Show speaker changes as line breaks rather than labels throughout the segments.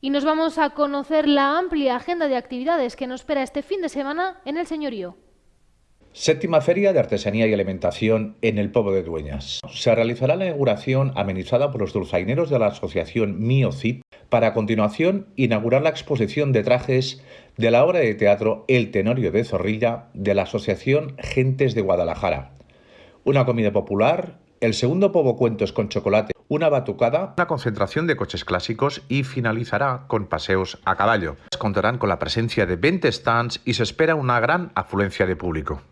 Y nos vamos a conocer la amplia agenda de actividades que nos espera este fin de semana en el Señorío.
Séptima Feria de Artesanía y Alimentación en el Pueblo de Dueñas. Se realizará la inauguración amenizada por los dulzaineros de la asociación MioCip para a continuación inaugurar la exposición de trajes de la obra de teatro El Tenorio de Zorrilla de la asociación Gentes de Guadalajara. Una comida popular, el segundo Pobo Cuentos con chocolate, una batucada, una concentración de coches clásicos y finalizará con paseos a caballo. Contarán con la presencia de 20 stands y se espera una gran afluencia de público.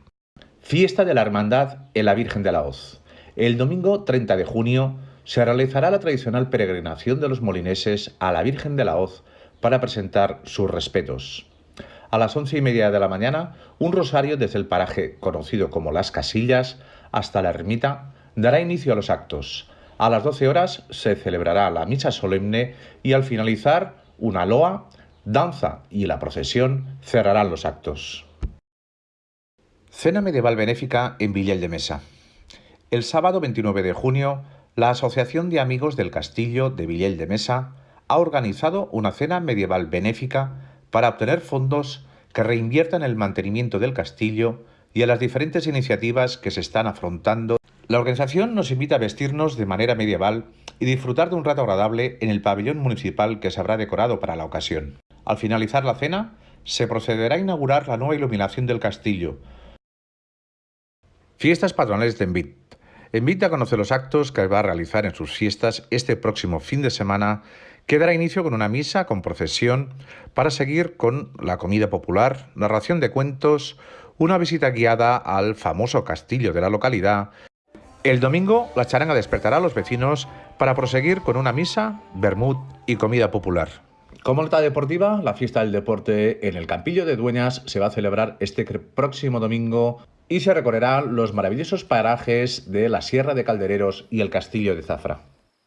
Fiesta de la Hermandad en la Virgen de la Hoz. El domingo 30 de junio se realizará la tradicional peregrinación de los molineses a la Virgen de la Hoz para presentar sus respetos. A las once y media de la mañana, un rosario desde el paraje conocido como Las Casillas hasta la ermita dará inicio a los actos. A las 12 horas se celebrará la misa solemne y al finalizar una loa, danza y la procesión cerrarán los actos. Cena medieval benéfica en Villel de Mesa. El sábado 29 de junio, la Asociación de Amigos del Castillo de Villel de Mesa ha organizado una cena medieval benéfica para obtener fondos que reinviertan el mantenimiento del castillo y en las diferentes iniciativas que se están afrontando. La organización nos invita a vestirnos de manera medieval y disfrutar de un rato agradable en el pabellón municipal que se habrá decorado para la ocasión. Al finalizar la cena, se procederá a inaugurar la nueva iluminación del castillo, Fiestas patronales de Envit. Envit a conocer los actos que va a realizar en sus fiestas este próximo fin de semana, que dará inicio con una misa con procesión para seguir con la comida popular, narración de cuentos, una visita guiada al famoso castillo de la localidad. El domingo la charanga despertará a los vecinos para proseguir con una misa, bermud y comida popular. Como nota deportiva, la fiesta del deporte en el Campillo de Dueñas se va a celebrar este próximo domingo y se recorrerán los maravillosos parajes de la Sierra de Caldereros y el Castillo de Zafra.